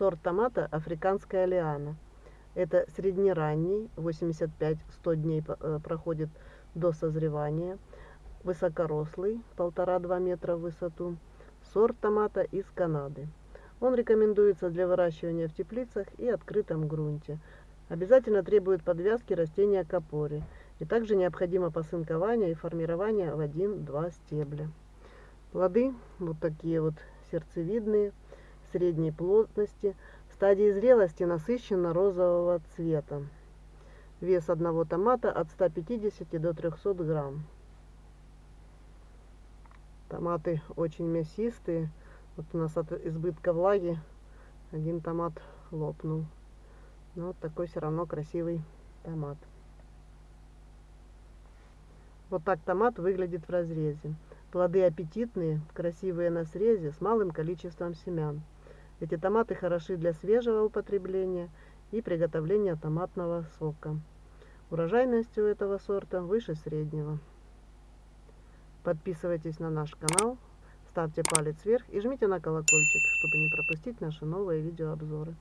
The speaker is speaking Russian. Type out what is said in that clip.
Сорт томата африканская лиана. Это среднеранний, 85-100 дней э, проходит до созревания. Высокорослый, 1,5-2 метра в высоту. Сорт томата из Канады. Он рекомендуется для выращивания в теплицах и открытом грунте. Обязательно требует подвязки растения к опоре. И также необходимо посынкование и формирование в 1-2 стебля. Плоды вот такие вот сердцевидные средней плотности, в стадии зрелости насыщенно-розового цвета. Вес одного томата от 150 до 300 грамм. Томаты очень мясистые. Вот у нас от избытка влаги один томат лопнул. Но вот такой все равно красивый томат. Вот так томат выглядит в разрезе. Плоды аппетитные, красивые на срезе, с малым количеством семян. Эти томаты хороши для свежего употребления и приготовления томатного сока. Урожайность у этого сорта выше среднего. Подписывайтесь на наш канал, ставьте палец вверх и жмите на колокольчик, чтобы не пропустить наши новые видеообзоры.